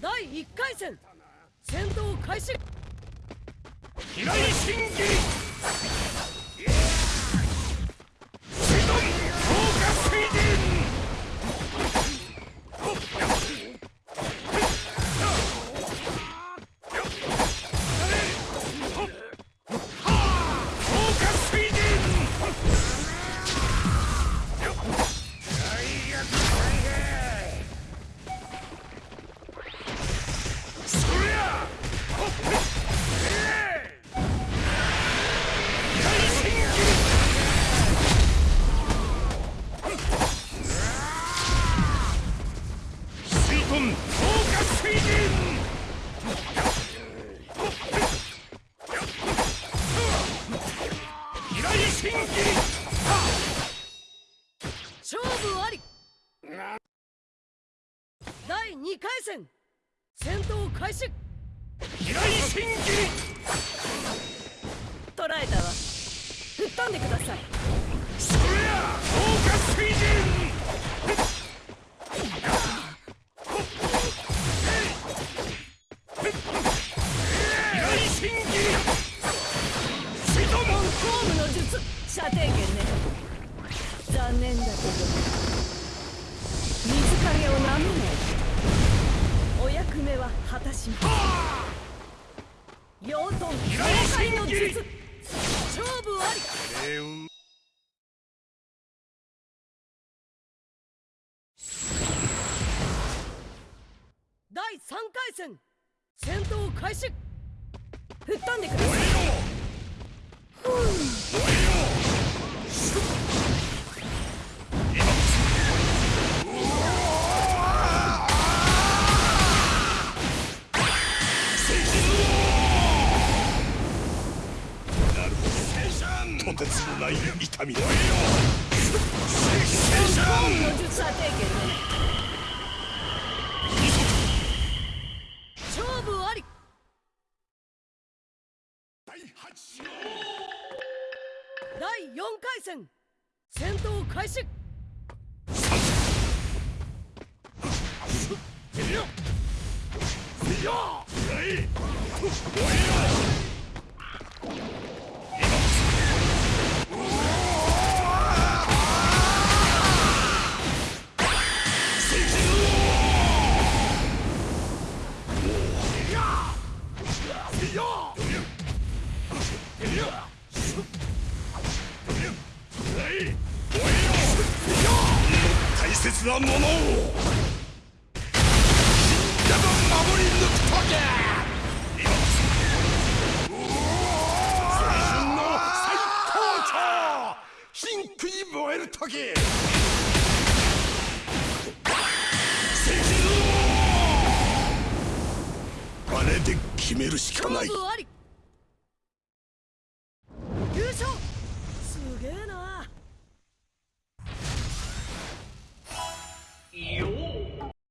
第1回戦。戦闘開始。勝負あり。第2回戦。戦闘開始。平井真義捕らえたわ。吹っ飛んでください。そりゃ豪華水準。シドモンホームの術。射程圏ね残念だけど水影をなめないお役目は果たします。養豚崩壊の術勝負あり。第3回戦。戦闘開始。吹っ飛んでください。とてつもない痛みだ勝負あり。第8第4回戦。戦闘開始。大切なものを。みんなが守り抜くとけ青春の最高潮貧苦に燃えるとき青春をあれで決めるしかないげえな。